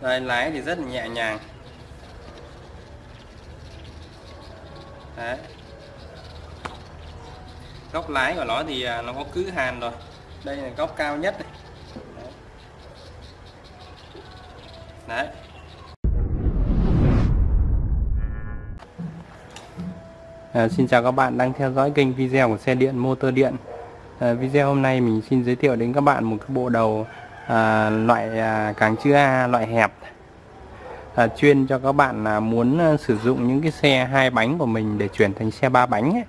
đây lái thì rất là nhẹ nhàng Đấy. góc lái của nó thì à, nó có cứ hàn rồi đây là góc cao nhất này. Đấy. À, xin chào các bạn đang theo dõi kênh video của xe điện motor điện à, video hôm nay mình xin giới thiệu đến các bạn một cái bộ đầu à, loại à, càng chữ A loại hẹp. À, chuyên cho các bạn à, muốn à, sử dụng những cái xe hai bánh của mình để chuyển thành xe ba bánh ấy,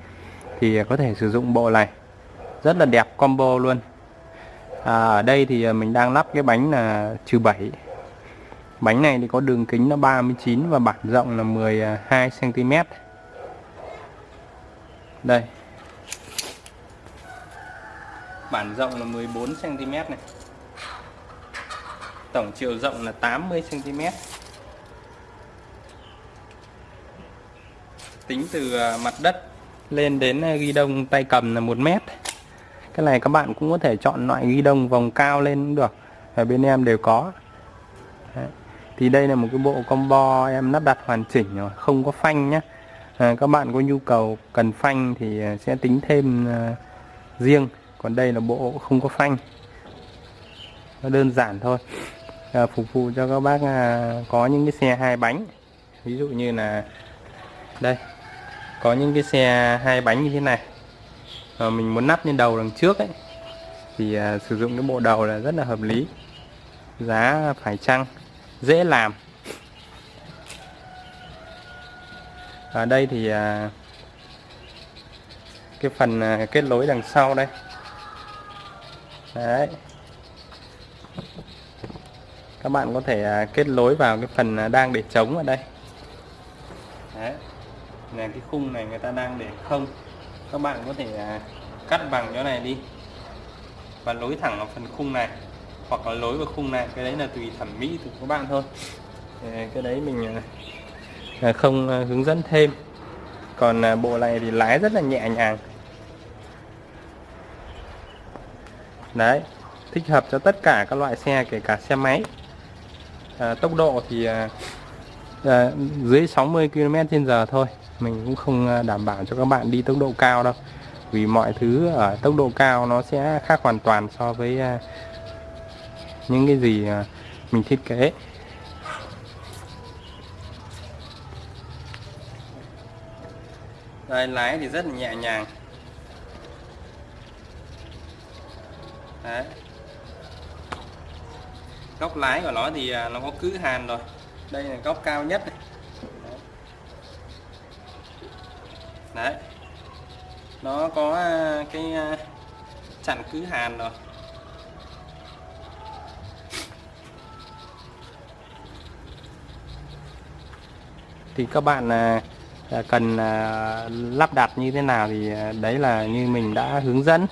thì có thể sử dụng bộ này. Rất là đẹp combo luôn. À, ở đây thì à, mình đang lắp cái bánh là trừ 7 bánh này thì có đường kính nó 39 và bản rộng là 12 cm đây. Bản rộng là 14 cm này tổng chiều rộng là 80 cm tính từ à, mặt đất lên đến à, ghi đông tay cầm là 1 mét. Cái này các bạn cũng có thể chọn loại ghi đông vòng cao lên cũng được ở bên em đều có. Đấy. thì đây là một cái bộ combo em lắp đặt hoàn chỉnh rồi không có phanh nhé à, các bạn có nhu cầu cần phanh thì à, sẽ tính thêm uh, riêng. Còn đây là bộ không có phanh. Nó đơn giản thôi. Ờ, phục vụ cho các bác à, có những cái xe hai bánh. Ví dụ như là, đây, có những cái xe hai bánh như thế này. Mà mình muốn nắp lên đầu đằng trước ấy. Thì à, sử dụng cái bộ đầu là rất là hợp lý. Giá phải chăng, dễ làm. Ở đây thì à, cái phần kết nối đằng sau đây. Đấy các bạn có thể à, kết nối vào cái phần à, đang để trống ở đây. Đấy. Là cái khung này người ta đang để không. Các bạn có thể à, cắt bằng chỗ này đi và nối thẳng vào phần khung này hoặc là nối vào khung này. Cái đấy là tùy thẩm mỹ của các bạn thôi. Cái đấy mình không hướng dẫn thêm. Còn bộ này thì lái rất là nhẹ nhàng. Đấy. Thích hợp cho tất cả các loại xe, kể cả xe máy à, tốc độ thì à, à, dưới 60 km h thôi. Mình cũng không đảm bảo cho các bạn đi tốc độ cao đâu. Vì mọi thứ ở tốc độ cao nó sẽ khác hoàn toàn so với à, những cái gì à, mình thiết kế. Đây lái thì rất là nhẹ nhàng. Đấy góc lái của nó thì à, nó có cứ hàn rồi đây là góc cao nhất này. Đấy. nó có à, cái à, chặn cứ hàn rồi thì các bạn cần lắp đặt như thế nào thì đấy là như mình đã hướng dẫn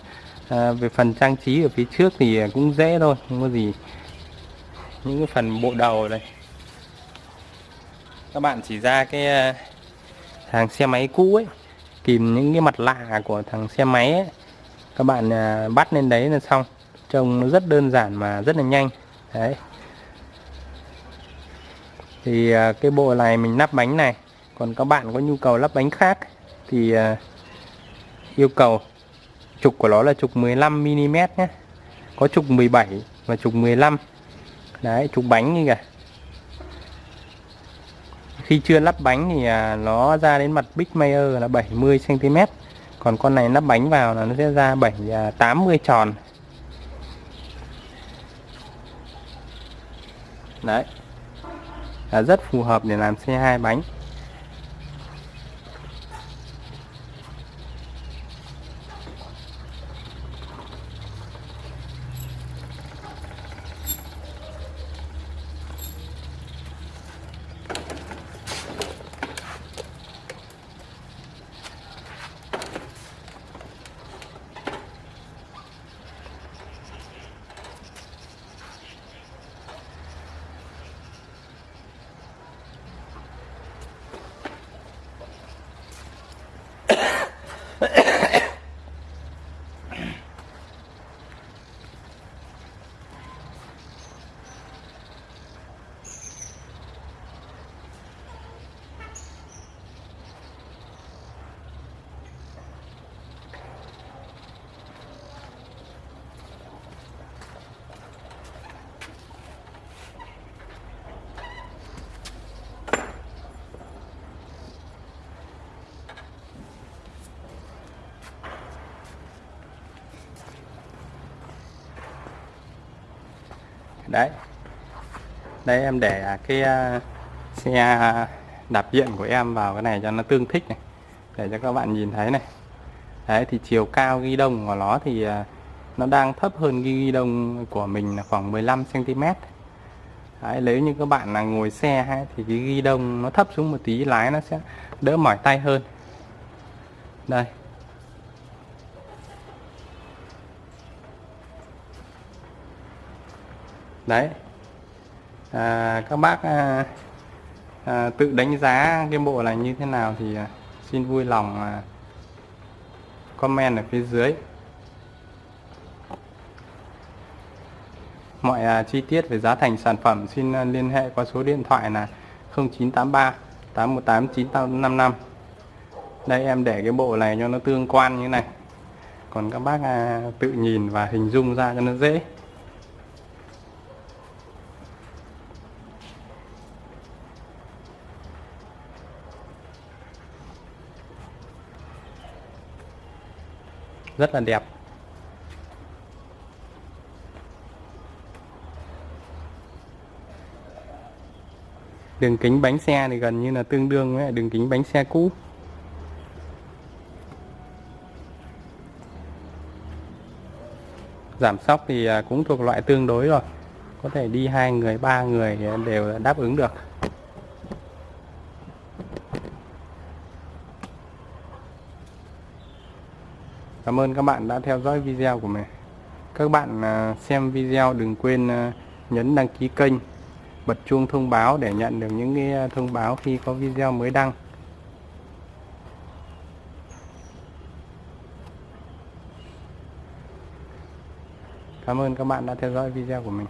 về phần trang trí ở phía trước thì cũng dễ thôi, không có gì những cái phần bộ đầu này, các bạn chỉ ra cái ờ, thằng xe máy cũ ấy tìm những cái mặt lạ của thằng xe máy ấy. Các bạn ờ, bắt lên đấy là xong. Trông nó rất đơn giản mà rất là nhanh. Đấy. Thì ờ, cái bộ này mình lắp bánh này. Còn các bạn có nhu cầu lắp bánh khác thì yêu cầu trục của nó là trục 15mm nhé. Có trục 17 và trục 15 đấy trục bánh như kìa. Khi chưa lắp bánh thì à, nó ra đến mặt Big Mayer là 70cm còn con này lắp bánh vào là nó sẽ ra 7 80 à, tròn. Đấy. Là rất phù hợp để làm xe hai bánh. Đấy. Đây em để à, cái à, xe à, đạp điện của em vào cái này cho nó tương thích này để cho các bạn nhìn thấy này. Đấy thì chiều cao ghi đông của nó thì nó đang thấp hơn ghi đông của mình là khoảng 15 cm đấy, nếu như các bạn là ngồi xe hay thì cái ghi đông nó thấp xuống một tí lái nó sẽ đỡ mỏi tay hơn. Đây. Đấy. À, các bác à, à, tự đánh giá cái bộ này như thế nào thì à, xin vui lòng à, comment ở phía dưới. Mọi à, chi tiết về giá thành sản phẩm xin à, liên hệ qua số điện thoại là 0983 818 955 đây em để cái bộ này cho nó tương quan như này. Còn các bác à, tự nhìn và hình dung ra cho nó dễ. Rất là đẹp. Đường kính bánh xe thì gần như là tương đương với đường kính bánh xe cũ. Giảm sóc thì à, cũng thuộc loại tương đối rồi. Có thể đi hai người, ba người đều đáp ứng được. Cảm ơn các bạn đã theo dõi video của mình. Các bạn à, xem video đừng quên à, nhấn đăng ký kênh, bật chuông thông báo để nhận được những cái à, thông báo khi có video mới đăng. Cảm ơn các bạn đã theo dõi video của mình.